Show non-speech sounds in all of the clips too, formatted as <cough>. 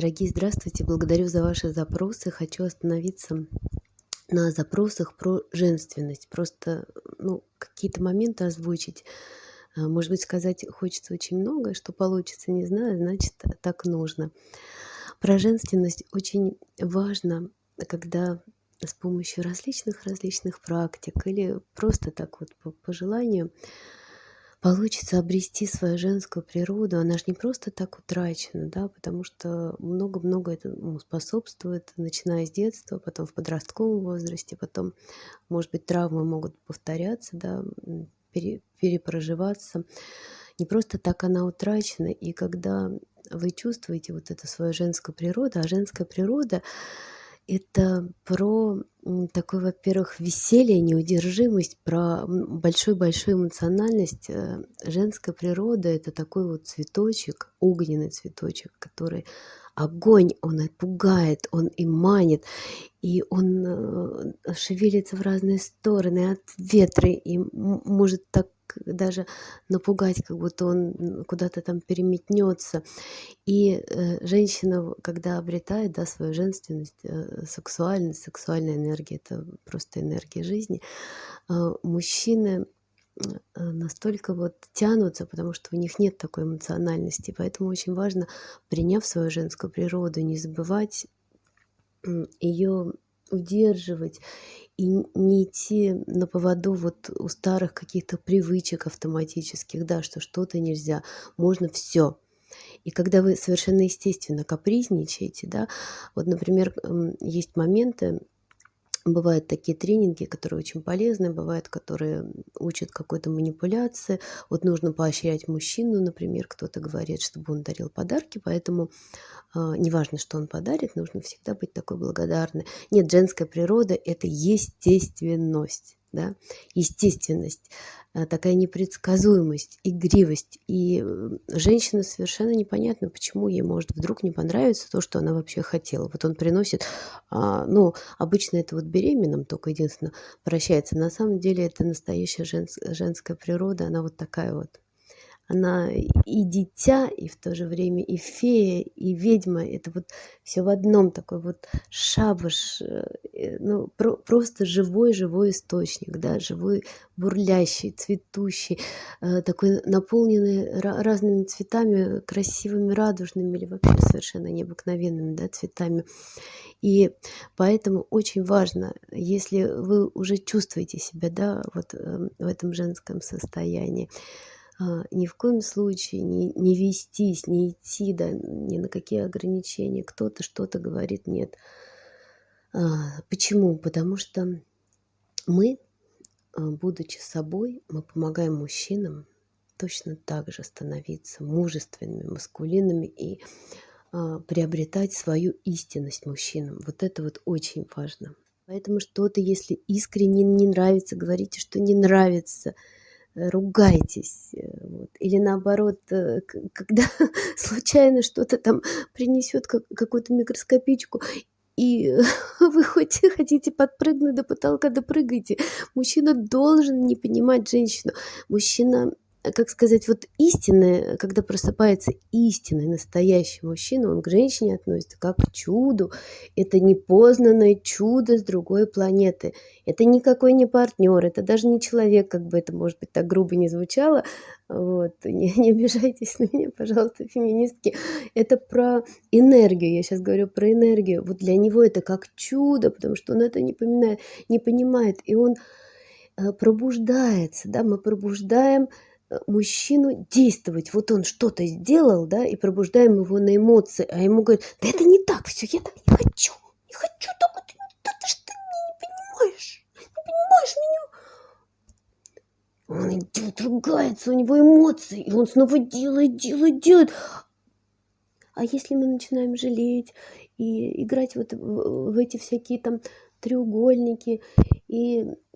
Дорогие, здравствуйте! Благодарю за ваши запросы. Хочу остановиться на запросах про женственность. Просто ну, какие-то моменты озвучить. А, может быть, сказать хочется очень много, что получится, не знаю, значит, так нужно. Про женственность очень важно, когда с помощью различных-различных практик или просто так вот по, по желанию получится обрести свою женскую природу, она же не просто так утрачена, да, потому что много-много этому способствует, начиная с детства, потом в подростковом возрасте, потом, может быть, травмы могут повторяться, да, пере, перепроживаться. Не просто так она утрачена, и когда вы чувствуете вот эту свою женскую природу, а женская природа это про такой, во-первых, веселье, неудержимость, про большую-большую эмоциональность. Э, женская природа – это такой вот цветочек, огненный цветочек, который огонь, он и пугает, он и манит, и он э, шевелится в разные стороны от ветра, и может так даже напугать, как будто он куда-то там переметнется. И э, женщина, когда обретает да, свою женственность, э, сексуальность, сексуальная энергия, это просто энергия жизни, мужчины настолько вот тянутся, потому что у них нет такой эмоциональности. Поэтому очень важно, приняв свою женскую природу, не забывать ее удерживать и не идти на поводу вот у старых каких-то привычек автоматических, да, что что-то нельзя, можно все. И когда вы совершенно естественно капризничаете, да, вот, например, есть моменты, Бывают такие тренинги, которые очень полезны, бывают, которые учат какой-то манипуляции. Вот нужно поощрять мужчину, например, кто-то говорит, чтобы он дарил подарки, поэтому э, неважно, что он подарит, нужно всегда быть такой благодарной. Нет, женская природа – это естественность да, естественность, э, такая непредсказуемость, игривость. И женщина совершенно непонятно, почему ей может вдруг не понравиться то, что она вообще хотела. Вот он приносит, а, ну, обычно это вот беременным только единственное прощается. На самом деле это настоящая женс, женская природа, она вот такая вот она и дитя, и в то же время и фея, и ведьма. Это вот все в одном такой вот шабаш, э, ну, про, просто живой-живой источник, да, живой, бурлящий, цветущий, э, такой наполненный разными цветами, красивыми, радужными или вообще совершенно необыкновенными, да, цветами. И поэтому очень важно, если вы уже чувствуете себя, да, вот эм, в этом женском состоянии, ни в коем случае не, не вестись, не идти да, ни на какие ограничения. Кто-то что-то говорит нет. А, почему? Потому что мы, а, будучи собой, мы помогаем мужчинам точно так же становиться мужественными, маскулинными и приобретать свою истинность мужчинам. Вот это вот очень важно. Поэтому что-то, если искренне не нравится, говорите, что не нравится – ругайтесь. Э, вот. Или наоборот, э, когда <laughs> случайно что-то там принесет какую-то микроскопичку, и <laughs> вы хоть <laughs> хотите подпрыгнуть до потолка, допрыгайте. Мужчина должен не понимать женщину. Мужчина как сказать, вот истинное, когда просыпается истинный, настоящий мужчина, он к женщине относится как к чуду. Это непознанное чудо с другой планеты. Это никакой не партнер, это даже не человек, как бы это, может быть, так грубо не звучало. Вот. <laughs> Не, не обижайтесь на меня, пожалуйста, феминистки. Это про энергию, я сейчас говорю про энергию. Вот для него это как чудо, потому что он это не, поминает, не понимает, и он э, пробуждается, да, мы пробуждаем Э, мужчину действовать. Вот он что-то сделал, да, и пробуждаем его на эмоции, а ему говорят, да это не так все, я так не хочу, не хочу, только ты, да ты ж ты не понимаешь, не понимаешь меня. Он идет, ругается, у него эмоции, и он снова делает, делает, делает. А если мы начинаем жалеть и играть вот в, эти всякие там треугольники и Э,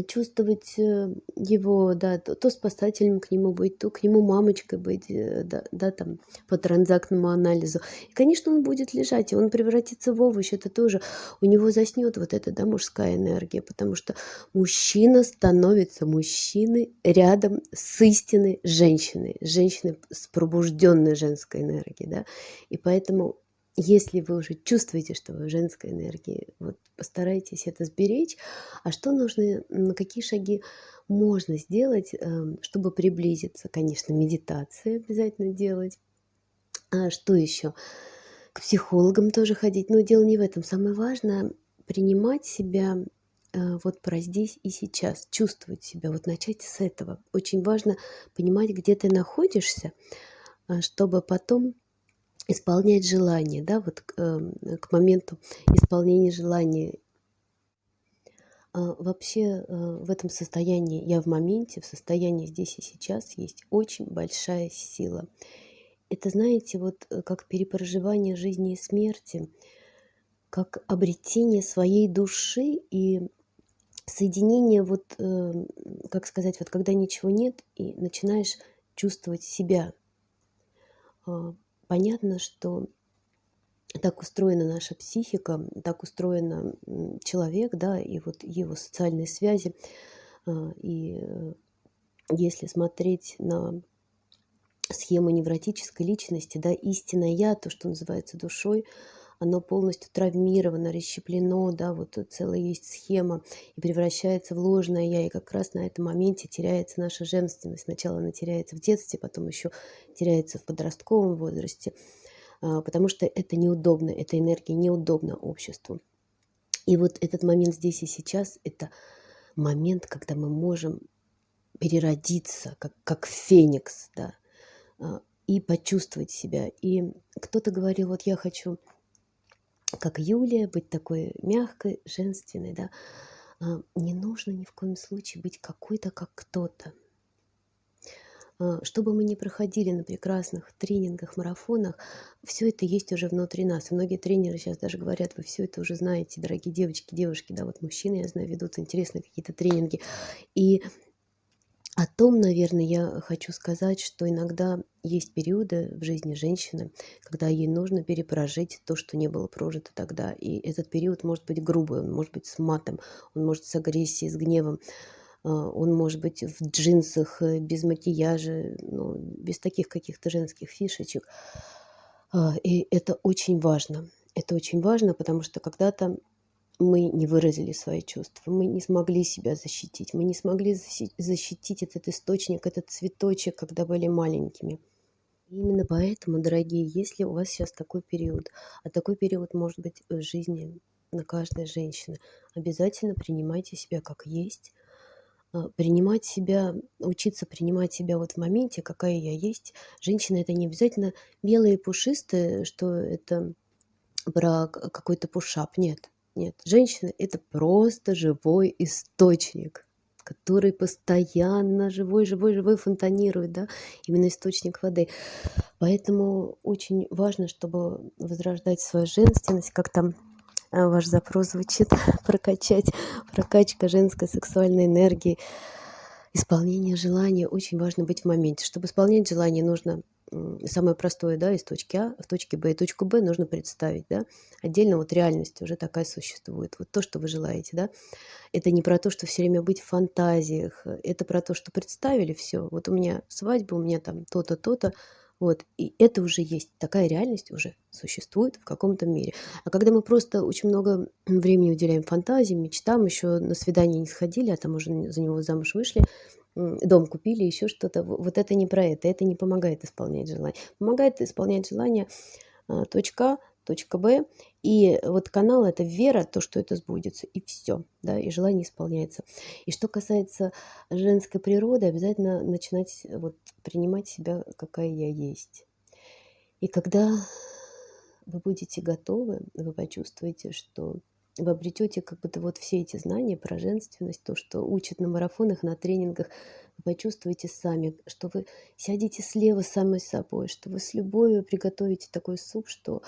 чувствовать э, его, да, то, то спасателем к нему быть, то к нему мамочкой быть, э, да, да, там, по транзактному анализу. И, конечно, он будет лежать, и он превратится в овощ, это тоже, у него заснет вот эта, да, мужская энергия, потому что мужчина становится мужчиной рядом с истинной женщиной, женщиной с пробужденной женской энергией, да, и поэтому если вы уже чувствуете, что вы в женской энергии, вот постарайтесь это сберечь. А что нужно, какие шаги можно сделать, эм, чтобы приблизиться? Конечно, медитации обязательно делать. А что еще? К психологам тоже ходить. Но дело не в этом. Самое важное принимать себя э, вот про здесь и сейчас, чувствовать себя, вот начать с этого. Очень важно понимать, где ты находишься, э, чтобы потом исполнять желание, да, вот э, к моменту исполнения желания. А, вообще э, в этом состоянии, я в моменте, в состоянии здесь и сейчас есть очень большая сила. Это, знаете, вот э, как перепроживание жизни и смерти, как обретение своей души и соединение, вот, э, как сказать, вот когда ничего нет, и начинаешь чувствовать себя. Понятно, что так устроена наша психика, так устроен человек, да, и вот его социальные связи. А, и э, если смотреть на схему невротической личности, да, истинное я, то, что называется душой, оно полностью травмировано, расщеплено, да, вот целая есть схема, и превращается в ложное я, и как раз на этом моменте теряется наша женственность. Сначала она теряется в детстве, потом еще теряется в подростковом возрасте, а, потому что это неудобно, эта энергия неудобна обществу. И вот этот момент здесь и сейчас – это момент, когда мы можем переродиться, как, как феникс, да, а, и почувствовать себя. И кто-то говорил, вот я хочу как Юлия, быть такой мягкой, женственной, да. А, не нужно ни в коем случае быть какой-то, как кто-то. А, что бы мы ни проходили на прекрасных тренингах, марафонах, все это есть уже внутри нас. Многие тренеры сейчас даже говорят, вы все это уже знаете, дорогие девочки, девушки, да, вот мужчины, я знаю, ведут интересные какие-то тренинги. И о том, наверное, я хочу сказать, что иногда есть периоды в жизни женщины, когда ей нужно перепрожить то, что не было прожито тогда. И этот период может быть грубый, он может быть с матом, он может с агрессией, с гневом, а, он может быть в джинсах, э, без макияжа, ну, без таких каких-то женских фишечек. А, и это очень важно. Это очень важно, потому что когда-то мы не выразили свои чувства, мы не смогли себя защитить, мы не смогли защитить этот источник, этот цветочек, когда были маленькими. И именно поэтому, дорогие, если у вас сейчас такой период, а такой период может быть в жизни на каждой женщины, обязательно принимайте себя как есть, а, принимать себя, учиться принимать себя вот в моменте, какая я есть. Женщина это не обязательно белые пушистые, что это про какой-то пушап, нет. Нет, женщина – это просто живой источник, который постоянно живой, живой, живой фонтанирует, да, именно источник воды. Поэтому очень важно, чтобы возрождать свою женственность, как там а, ваш запрос звучит, <laughs> прокачать, прокачка женской сексуальной энергии, исполнение желания. Очень важно быть в моменте. Чтобы исполнять желание, нужно самое простое, да, из точки А в точке Б. И точку Б нужно представить, да. Отдельно вот реальность уже такая существует. Вот то, что вы желаете, да. Это не про то, что все время быть в фантазиях. Это про то, что представили все. Вот у меня свадьба, у меня там то-то, то-то. Вот. И это уже есть. Такая реальность уже существует в каком-то мире. А когда мы просто очень много времени уделяем фантазиям, мечтам, еще на свидание не сходили, а там уже за него замуж вышли, дом купили, еще что-то. Вот это не про это, это не помогает исполнять желание. Помогает исполнять желание а, точка точка Б. И вот канал – это вера, то, что это сбудется, и все, да, и желание исполняется. И что касается женской природы, обязательно начинать вот принимать себя, какая я есть. И когда вы будете готовы, вы почувствуете, что вы обретете как будто вот все эти знания про женственность, то, что учат на марафонах, на тренингах, вы почувствуете сами, что вы сядете слева самой собой, что вы с любовью приготовите такой суп, что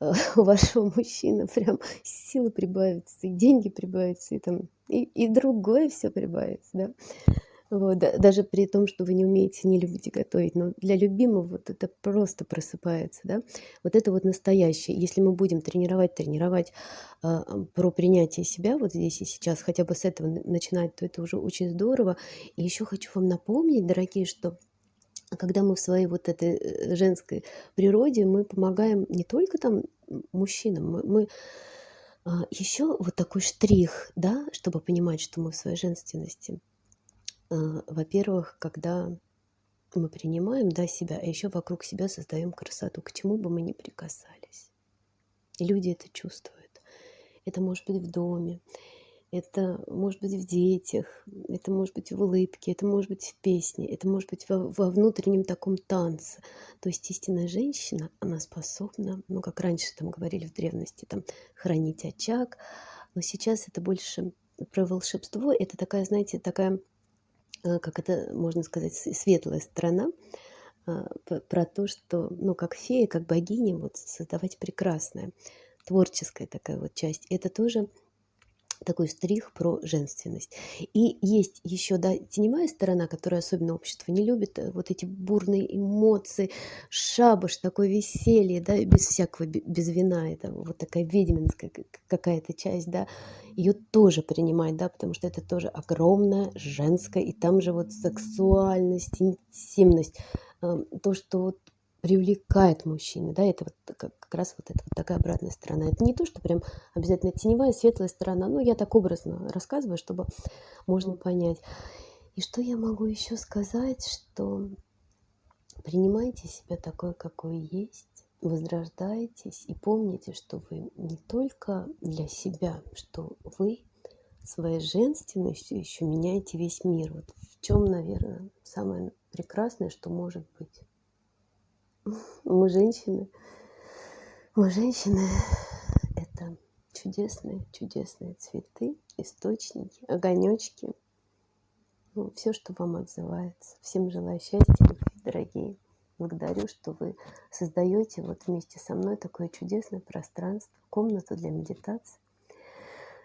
э, <laughs> у вашего мужчины прям силы прибавится, и деньги прибавятся, и там и, и другое все прибавится, да. Вот, да, даже при том, что вы не умеете, не любите готовить, но для любимого вот это просто просыпается, да. Вот это вот настоящее. Если мы будем тренировать, тренировать э, про принятие себя вот здесь и сейчас, хотя бы с этого начинать, то это уже очень здорово. И еще хочу вам напомнить, дорогие, что когда мы в своей вот этой э, женской природе, мы помогаем не только там мужчинам, мы, мы а, еще вот такой штрих, да, чтобы понимать, что мы в своей женственности. А, во-первых, когда мы принимаем да, себя, а еще вокруг себя создаем красоту, к чему бы мы ни прикасались. И люди это чувствуют. Это может быть в доме, это может быть в детях, это может быть в улыбке, это может быть в песне, это может быть во, во внутреннем таком танце. То есть истинная женщина, она способна, ну, как раньше там говорили в древности, там, хранить очаг, но сейчас это больше про волшебство, это такая, знаете, такая, э, как это можно сказать, светлая сторона, э, про то, что, ну, как фея, как богиня, вот создавать прекрасное, творческая такая вот часть. Это тоже такой стрих про женственность. И есть еще, да, теневая сторона, которую особенно общество не любит, э, вот эти бурные эмоции, шабаш, такое веселье, да, без всякого, без вина, это вот такая ведьминская какая-то часть, да, ее тоже принимать, да, потому что это тоже огромная женская, и там же вот сексуальность, интимность, эм, то, что вот привлекает мужчины, да, это вот как, как раз вот, это вот такая обратная сторона. Это не то, что прям обязательно теневая, светлая сторона, но я так образно рассказываю, чтобы можно понять. И что я могу еще сказать, что принимайте себя такой, какой есть, возрождайтесь и помните, что вы не только для себя, что вы своей женственностью еще меняете весь мир. Вот в чем, наверное, самое прекрасное, что может быть. Мы женщины. Мы женщины – это чудесные, чудесные цветы, источники, огонечки. Ну, все, что вам отзывается. Всем желаю счастья, любви, дорогие. Благодарю, что вы создаете вот вместе со мной такое чудесное пространство, комнату для медитации.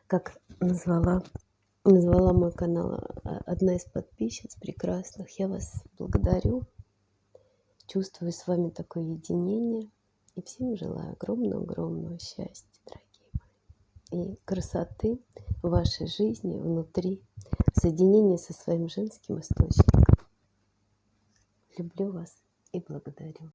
Как назвала, назвала мой канал а, одна из подписчиц прекрасных. Я вас благодарю чувствую с вами такое единение. И всем желаю огромного-огромного счастья, дорогие мои. И красоты в вашей жизни, внутри, соединения со своим женским источником. Люблю вас и благодарю.